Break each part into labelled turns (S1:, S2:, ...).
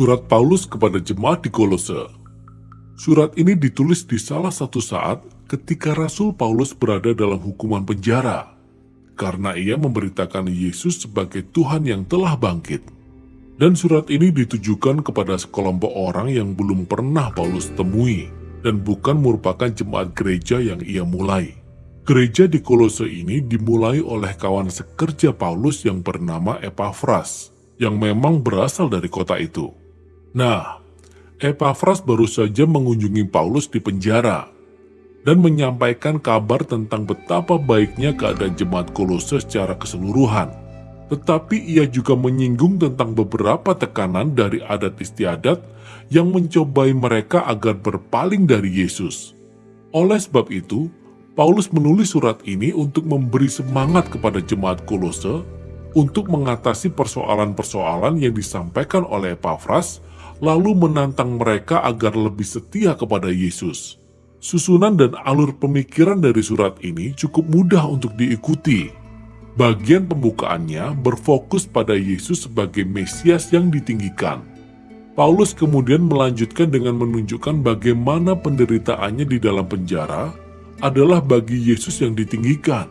S1: Surat Paulus kepada jemaat di Kolose. Surat ini ditulis di salah satu saat ketika Rasul Paulus berada dalam hukuman penjara karena ia memberitakan Yesus sebagai Tuhan yang telah bangkit. Dan surat ini ditujukan kepada sekelompok orang yang belum pernah Paulus temui dan bukan merupakan jemaat gereja yang ia mulai. Gereja di Kolose ini dimulai oleh kawan sekerja Paulus yang bernama Epaphras, yang memang berasal dari kota itu. Nah, Epaphras baru saja mengunjungi Paulus di penjara dan menyampaikan kabar tentang betapa baiknya keadaan jemaat Kolose secara keseluruhan. Tetapi ia juga menyinggung tentang beberapa tekanan dari adat istiadat yang mencobai mereka agar berpaling dari Yesus. Oleh sebab itu, Paulus menulis surat ini untuk memberi semangat kepada jemaat Kolose untuk mengatasi persoalan-persoalan yang disampaikan oleh Epaphras, lalu menantang mereka agar lebih setia kepada Yesus. Susunan dan alur pemikiran dari surat ini cukup mudah untuk diikuti. Bagian pembukaannya berfokus pada Yesus sebagai Mesias yang ditinggikan. Paulus kemudian melanjutkan dengan menunjukkan bagaimana penderitaannya di dalam penjara adalah bagi Yesus yang ditinggikan.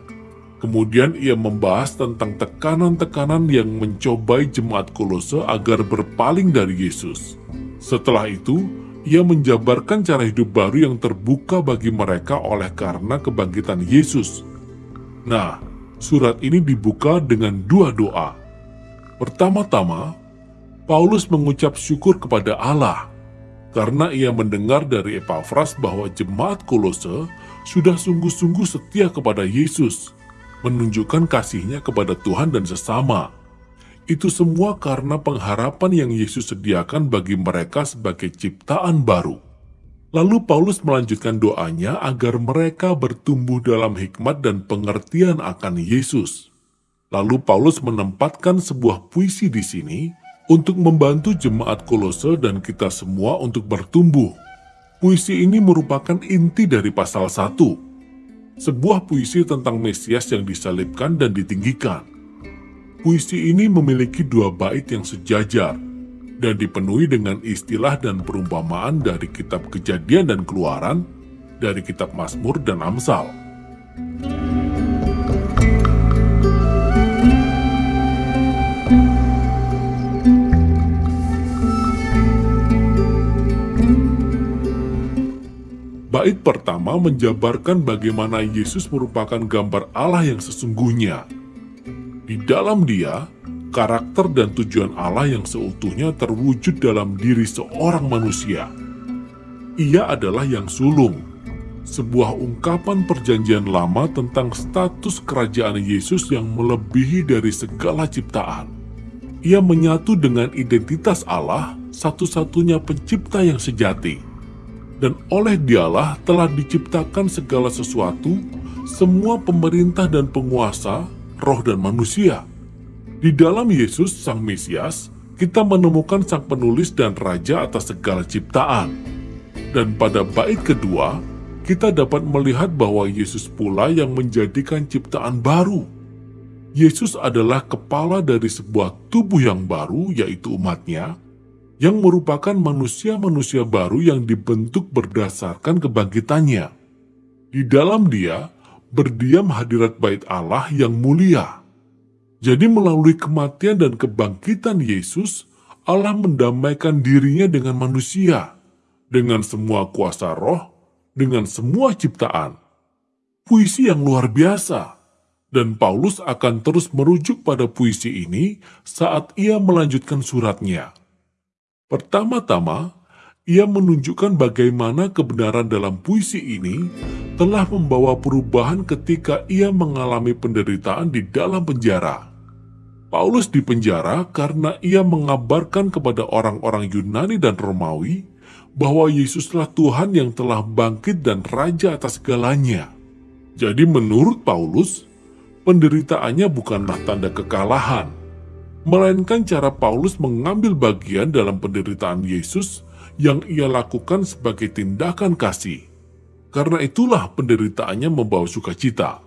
S1: Kemudian ia membahas tentang tekanan-tekanan yang mencobai jemaat Kolose agar berpaling dari Yesus. Setelah itu, ia menjabarkan cara hidup baru yang terbuka bagi mereka oleh karena kebangkitan Yesus. Nah, surat ini dibuka dengan dua doa. Pertama-tama, Paulus mengucap syukur kepada Allah karena ia mendengar dari Epaphras bahwa jemaat Kolose sudah sungguh-sungguh setia kepada Yesus, menunjukkan kasihnya kepada Tuhan dan sesama. Itu semua karena pengharapan yang Yesus sediakan bagi mereka sebagai ciptaan baru. Lalu Paulus melanjutkan doanya agar mereka bertumbuh dalam hikmat dan pengertian akan Yesus. Lalu Paulus menempatkan sebuah puisi di sini untuk membantu jemaat Kolose dan kita semua untuk bertumbuh. Puisi ini merupakan inti dari pasal 1. Sebuah puisi tentang Mesias yang disalibkan dan ditinggikan. Puisi ini memiliki dua bait yang sejajar dan dipenuhi dengan istilah dan perumpamaan dari kitab kejadian dan keluaran, dari kitab Mazmur dan Amsal. Bait pertama menjabarkan bagaimana Yesus merupakan gambar Allah yang sesungguhnya, di dalam dia, karakter dan tujuan Allah yang seutuhnya terwujud dalam diri seorang manusia. Ia adalah yang sulung, sebuah ungkapan perjanjian lama tentang status kerajaan Yesus yang melebihi dari segala ciptaan. Ia menyatu dengan identitas Allah, satu-satunya pencipta yang sejati. Dan oleh dialah telah diciptakan segala sesuatu, semua pemerintah dan penguasa, roh dan manusia. Di dalam Yesus Sang Mesias, kita menemukan Sang Penulis dan Raja atas segala ciptaan. Dan pada bait kedua, kita dapat melihat bahwa Yesus pula yang menjadikan ciptaan baru. Yesus adalah kepala dari sebuah tubuh yang baru, yaitu umatnya, yang merupakan manusia-manusia baru yang dibentuk berdasarkan kebangkitannya. Di dalam dia, berdiam hadirat bait Allah yang mulia. Jadi melalui kematian dan kebangkitan Yesus, Allah mendamaikan dirinya dengan manusia, dengan semua kuasa roh, dengan semua ciptaan. Puisi yang luar biasa, dan Paulus akan terus merujuk pada puisi ini saat ia melanjutkan suratnya. Pertama-tama, ia menunjukkan bagaimana kebenaran dalam puisi ini telah membawa perubahan ketika ia mengalami penderitaan di dalam penjara. Paulus dipenjara karena ia mengabarkan kepada orang-orang Yunani dan Romawi bahwa Yesuslah Tuhan yang telah bangkit dan Raja atas segalanya. Jadi menurut Paulus, penderitaannya bukanlah tanda kekalahan, melainkan cara Paulus mengambil bagian dalam penderitaan Yesus yang ia lakukan sebagai tindakan kasih. Karena itulah penderitaannya membawa sukacita.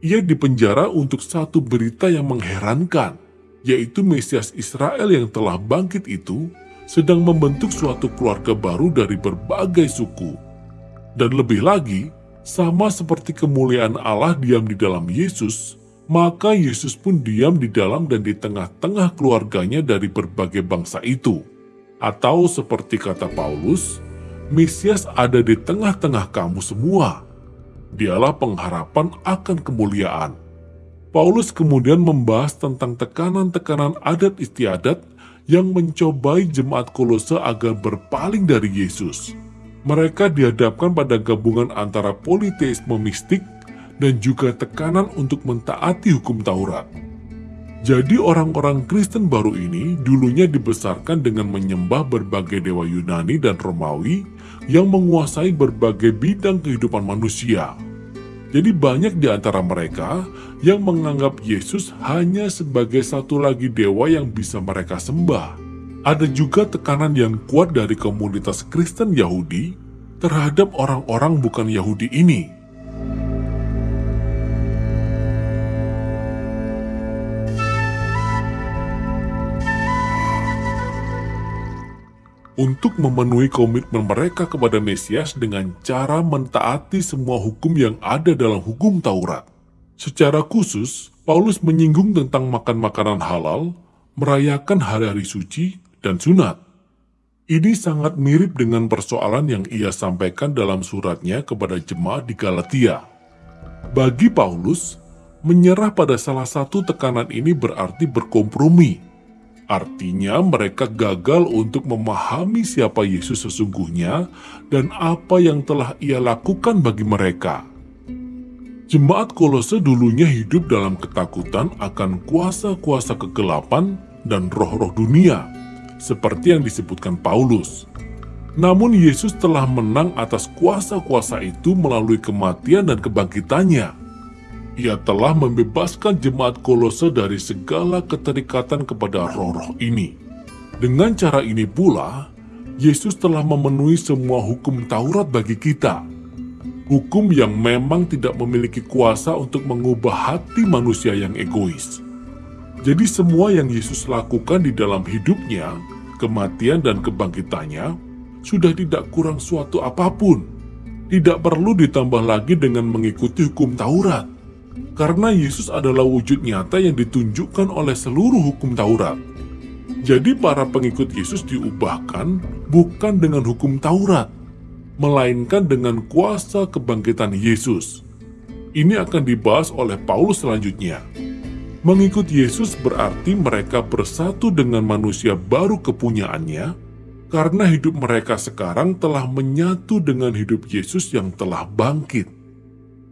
S1: Ia dipenjara untuk satu berita yang mengherankan, yaitu Mesias Israel yang telah bangkit itu sedang membentuk suatu keluarga baru dari berbagai suku. Dan lebih lagi, sama seperti kemuliaan Allah diam di dalam Yesus, maka Yesus pun diam di dalam dan di tengah-tengah keluarganya dari berbagai bangsa itu. Atau seperti kata Paulus, Mesias ada di tengah-tengah kamu semua. Dialah pengharapan akan kemuliaan. Paulus kemudian membahas tentang tekanan-tekanan adat istiadat yang mencobai jemaat kolose agar berpaling dari Yesus mereka dihadapkan pada gabungan antara politeisme mistik dan juga tekanan untuk mentaati hukum Taurat. Jadi orang-orang Kristen baru ini dulunya dibesarkan dengan menyembah berbagai dewa Yunani dan Romawi yang menguasai berbagai bidang kehidupan manusia. Jadi banyak di antara mereka yang menganggap Yesus hanya sebagai satu lagi dewa yang bisa mereka sembah. Ada juga tekanan yang kuat dari komunitas Kristen Yahudi terhadap orang-orang bukan Yahudi ini. Untuk memenuhi komitmen mereka kepada Mesias dengan cara mentaati semua hukum yang ada dalam hukum Taurat. Secara khusus, Paulus menyinggung tentang makan makanan halal, merayakan hari-hari suci, dan sunat. Ini sangat mirip dengan persoalan yang ia sampaikan dalam suratnya kepada jemaat di Galatia. Bagi Paulus, menyerah pada salah satu tekanan ini berarti berkompromi. Artinya mereka gagal untuk memahami siapa Yesus sesungguhnya dan apa yang telah ia lakukan bagi mereka. Jemaat Kolose dulunya hidup dalam ketakutan akan kuasa-kuasa kegelapan dan roh-roh dunia seperti yang disebutkan Paulus. Namun Yesus telah menang atas kuasa-kuasa itu melalui kematian dan kebangkitannya. Ia telah membebaskan jemaat kolose dari segala keterikatan kepada roh-roh ini. Dengan cara ini pula, Yesus telah memenuhi semua hukum Taurat bagi kita. Hukum yang memang tidak memiliki kuasa untuk mengubah hati manusia yang egois. Jadi semua yang Yesus lakukan di dalam hidupnya, kematian dan kebangkitannya, sudah tidak kurang suatu apa pun. Tidak perlu ditambah lagi dengan mengikuti hukum Taurat. Karena Yesus adalah wujud nyata yang ditunjukkan oleh seluruh hukum Taurat. Jadi para pengikut Yesus diubahkan bukan dengan hukum Taurat, melainkan dengan kuasa kebangkitan Yesus. Ini akan dibahas oleh Paulus selanjutnya. Mengikut Yesus berarti mereka bersatu dengan manusia baru kepunyaannya, karena hidup mereka sekarang telah menyatu dengan hidup Yesus yang telah bangkit.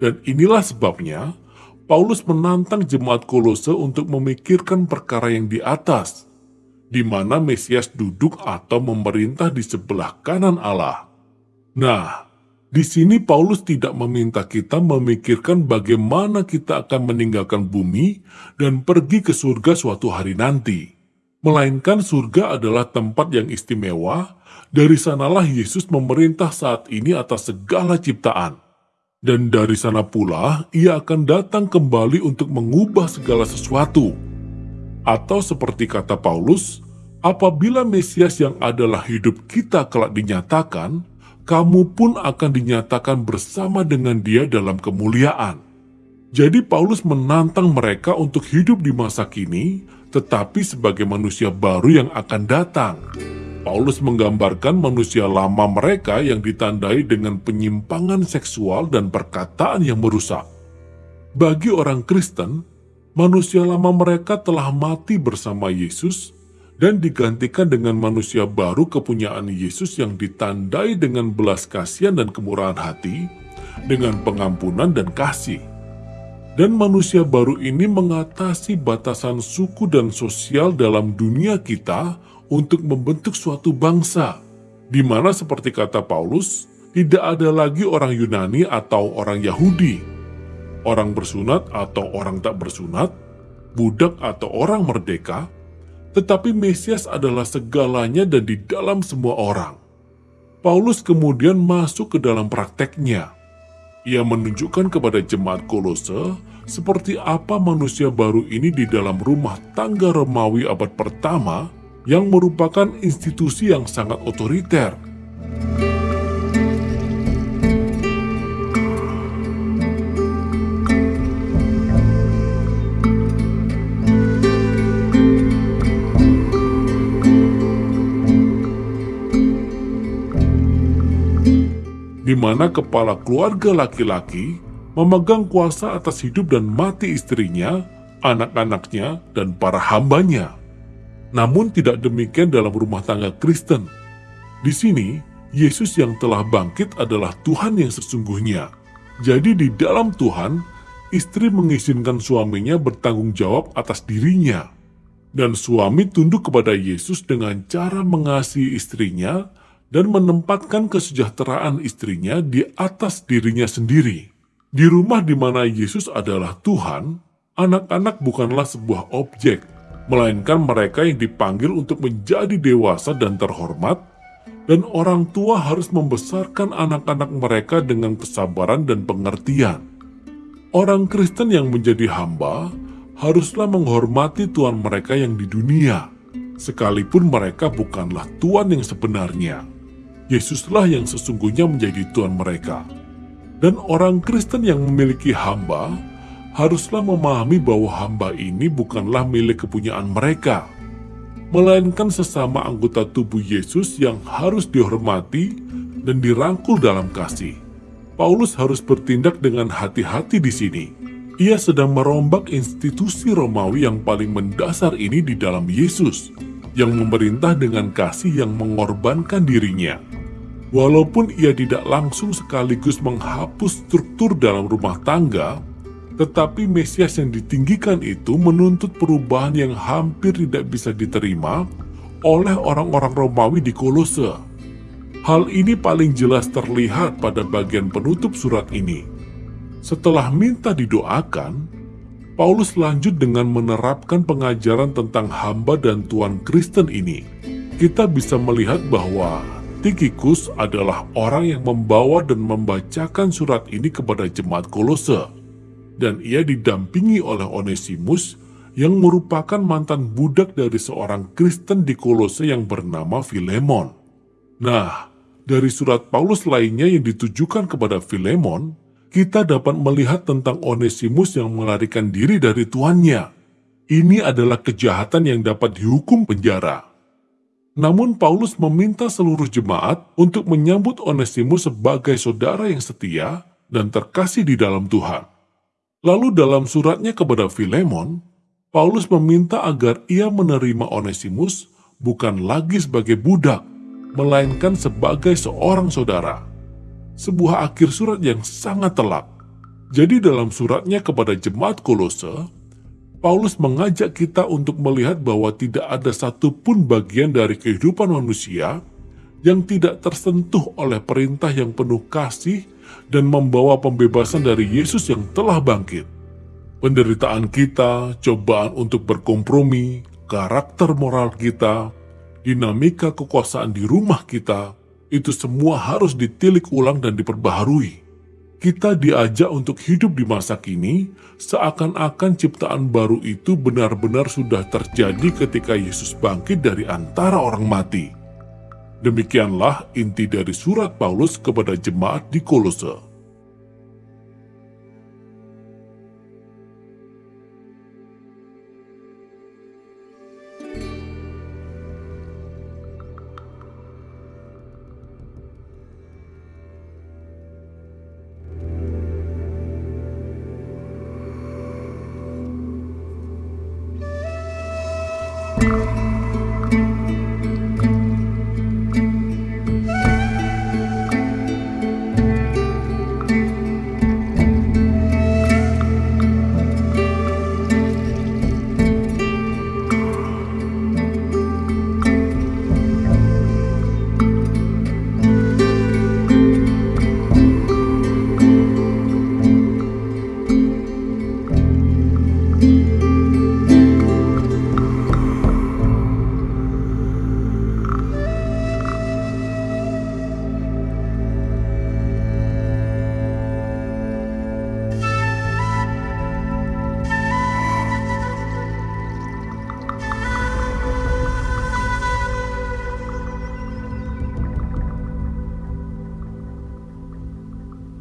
S1: Dan inilah sebabnya Paulus menantang jemaat Kolose untuk memikirkan perkara yang di atas, di mana Mesias duduk atau memerintah di sebelah kanan Allah. Nah, di sini Paulus tidak meminta kita memikirkan bagaimana kita akan meninggalkan bumi dan pergi ke surga suatu hari nanti. Melainkan surga adalah tempat yang istimewa, dari sanalah Yesus memerintah saat ini atas segala ciptaan. Dan dari sana pula ia akan datang kembali untuk mengubah segala sesuatu. Atau seperti kata Paulus, apabila Mesias yang adalah hidup kita kelak dinyatakan, kamu pun akan dinyatakan bersama dengan dia dalam kemuliaan. Jadi Paulus menantang mereka untuk hidup di masa kini, tetapi sebagai manusia baru yang akan datang. Paulus menggambarkan manusia lama mereka yang ditandai dengan penyimpangan seksual dan perkataan yang merusak. Bagi orang Kristen, manusia lama mereka telah mati bersama Yesus dan digantikan dengan manusia baru kepunyaan Yesus yang ditandai dengan belas kasihan dan kemurahan hati, dengan pengampunan dan kasih. Dan manusia baru ini mengatasi batasan suku dan sosial dalam dunia kita untuk membentuk suatu bangsa, di mana seperti kata Paulus, tidak ada lagi orang Yunani atau orang Yahudi, orang bersunat atau orang tak bersunat, budak atau orang merdeka, tetapi Mesias adalah segalanya dan di dalam semua orang. Paulus kemudian masuk ke dalam prakteknya. Ia menunjukkan kepada jemaat Kolose seperti apa manusia baru ini di dalam rumah tangga Romawi abad pertama yang merupakan institusi yang sangat otoriter. di mana kepala keluarga laki-laki memegang kuasa atas hidup dan mati istrinya, anak-anaknya, dan para hambanya. Namun tidak demikian dalam rumah tangga Kristen. Di sini, Yesus yang telah bangkit adalah Tuhan yang sesungguhnya. Jadi di dalam Tuhan, istri mengizinkan suaminya bertanggung jawab atas dirinya. Dan suami tunduk kepada Yesus dengan cara mengasihi istrinya dan menempatkan kesejahteraan istrinya di atas dirinya sendiri. Di rumah di mana Yesus adalah Tuhan, anak-anak bukanlah sebuah objek, melainkan mereka yang dipanggil untuk menjadi dewasa dan terhormat, dan orang tua harus membesarkan anak-anak mereka dengan kesabaran dan pengertian. Orang Kristen yang menjadi hamba haruslah menghormati Tuhan mereka yang di dunia, sekalipun mereka bukanlah Tuhan yang sebenarnya. Yesuslah yang sesungguhnya menjadi Tuhan mereka. Dan orang Kristen yang memiliki hamba haruslah memahami bahwa hamba ini bukanlah milik kepunyaan mereka, melainkan sesama anggota tubuh Yesus yang harus dihormati dan dirangkul dalam kasih. Paulus harus bertindak dengan hati-hati di sini. Ia sedang merombak institusi Romawi yang paling mendasar ini di dalam Yesus, yang memerintah dengan kasih yang mengorbankan dirinya. Walaupun ia tidak langsung sekaligus menghapus struktur dalam rumah tangga, tetapi Mesias yang ditinggikan itu menuntut perubahan yang hampir tidak bisa diterima oleh orang-orang Romawi di Kolose. Hal ini paling jelas terlihat pada bagian penutup surat ini. Setelah minta didoakan, Paulus lanjut dengan menerapkan pengajaran tentang hamba dan Tuhan Kristen ini. Kita bisa melihat bahwa Tikikus adalah orang yang membawa dan membacakan surat ini kepada jemaat Kolose, dan ia didampingi oleh Onesimus yang merupakan mantan budak dari seorang Kristen di Kolose yang bernama Filemon. Nah, dari surat Paulus lainnya yang ditujukan kepada Filemon, kita dapat melihat tentang Onesimus yang melarikan diri dari tuannya. Ini adalah kejahatan yang dapat dihukum penjara. Namun Paulus meminta seluruh jemaat untuk menyambut Onesimus sebagai saudara yang setia dan terkasih di dalam Tuhan. Lalu dalam suratnya kepada Filemon, Paulus meminta agar ia menerima Onesimus bukan lagi sebagai budak, melainkan sebagai seorang saudara. Sebuah akhir surat yang sangat telak. Jadi dalam suratnya kepada jemaat Kolose, Paulus mengajak kita untuk melihat bahwa tidak ada satupun bagian dari kehidupan manusia yang tidak tersentuh oleh perintah yang penuh kasih dan membawa pembebasan dari Yesus yang telah bangkit. Penderitaan kita, cobaan untuk berkompromi, karakter moral kita, dinamika kekuasaan di rumah kita, itu semua harus ditilik ulang dan diperbaharui kita diajak untuk hidup di masa kini seakan-akan ciptaan baru itu benar-benar sudah terjadi ketika Yesus bangkit dari antara orang mati. Demikianlah inti dari surat Paulus kepada jemaat di Kolose.